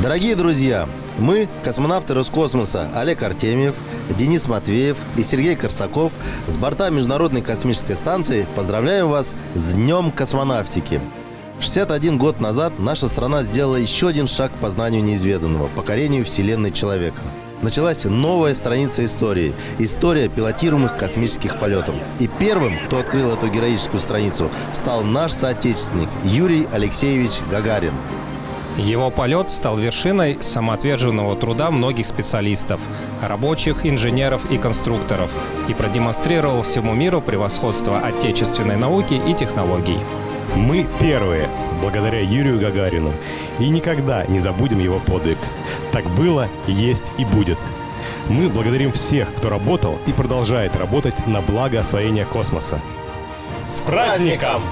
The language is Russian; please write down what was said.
Дорогие друзья, мы, космонавты Роскосмоса Олег Артемьев, Денис Матвеев и Сергей Корсаков с борта Международной космической станции поздравляем вас с Днем космонавтики. 61 год назад наша страна сделала еще один шаг к познанию неизведанного, покорению Вселенной человека. Началась новая страница истории. История пилотируемых космических полетов. И первым, кто открыл эту героическую страницу, стал наш соотечественник Юрий Алексеевич Гагарин. Его полет стал вершиной самоотверженного труда многих специалистов, рабочих, инженеров и конструкторов и продемонстрировал всему миру превосходство отечественной науки и технологий. Мы первые, благодаря Юрию Гагарину, и никогда не забудем его подвиг. Так было, есть и будет. Мы благодарим всех, кто работал и продолжает работать на благо освоения космоса. С праздником!